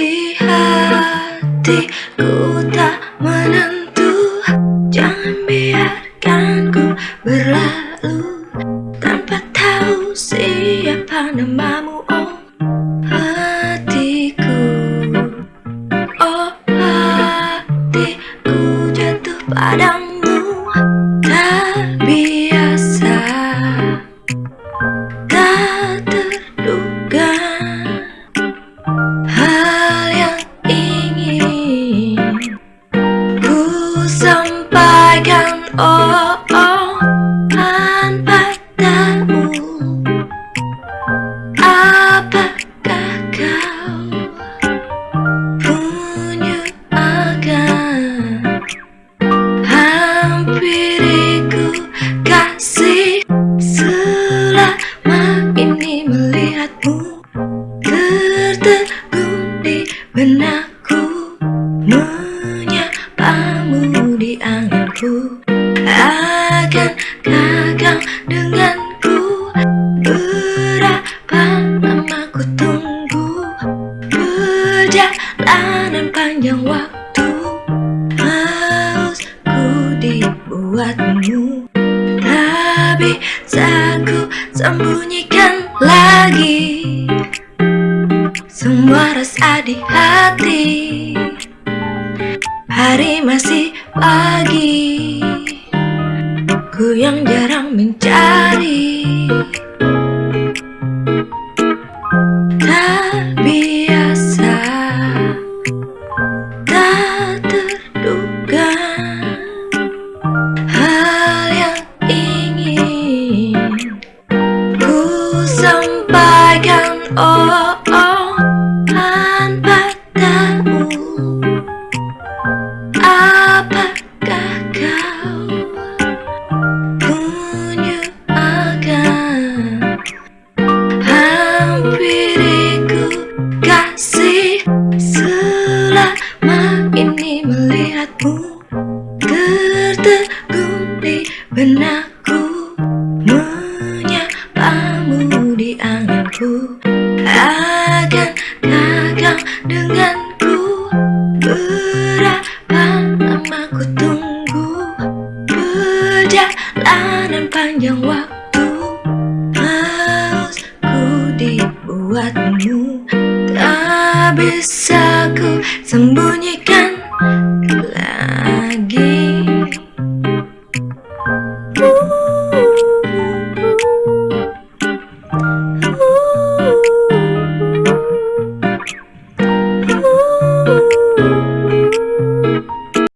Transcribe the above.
di hatiku tak menentu. Jangan biarkan ku berlalu. Tanpa tahu siapa namamu oh hatiku. Oh hatiku jatuh padamu. Gagal denganku. Berapa lama ku tunggu? Perjalanan panjang waktu. Haus ku dibuatmu. Tapi bisa ku sembunyikan lagi. Semua rasa di hati. Hari masih pagi yang jarang mencari Tak biasa Tak terduga Hal yang ingin Ku sampaikan Oh, oh. Selama ini melihatmu Tertegun di benakku Menyapamu di anginku. Akan gagal dengan bisa ku sembunyikan lagi.